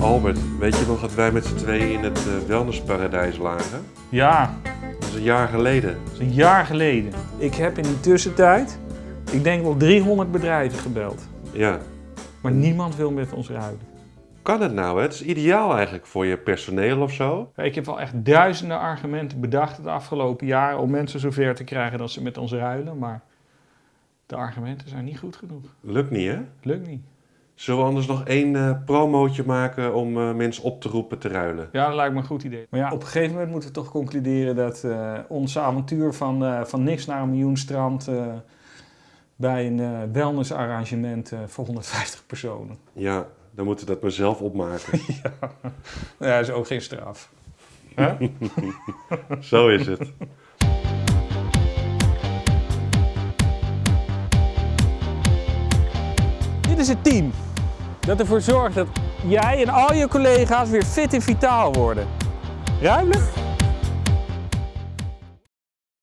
Albert, weet je nog dat wij met z'n tweeën in het uh, wellnessparadijs lagen? Ja. Dat is een jaar geleden. Dat is een jaar geleden. Ik heb in die tussentijd, ik denk wel 300 bedrijven gebeld. Ja. Maar niemand wil met ons ruilen. Kan het nou? Hè? Het is ideaal eigenlijk voor je personeel of zo. Ik heb wel echt duizenden argumenten bedacht het afgelopen jaar om mensen zover te krijgen dat ze met ons ruilen. Maar de argumenten zijn niet goed genoeg. Lukt niet, hè? Lukt niet. Zullen we anders nog één uh, promootje maken om uh, mensen op te roepen te ruilen? Ja, dat lijkt me een goed idee. Maar ja, op een gegeven moment moeten we toch concluderen dat uh, ons avontuur van, van niks naar een miljoen strand bij een wellnessarrangement voor 150 personen. Ja, dan moeten we dat maar zelf opmaken. ja. ja, dat is ook geen straf. Zo is het. Dit is het team dat ervoor zorgt dat jij en al je collega's weer fit en vitaal worden. Ruimelijk?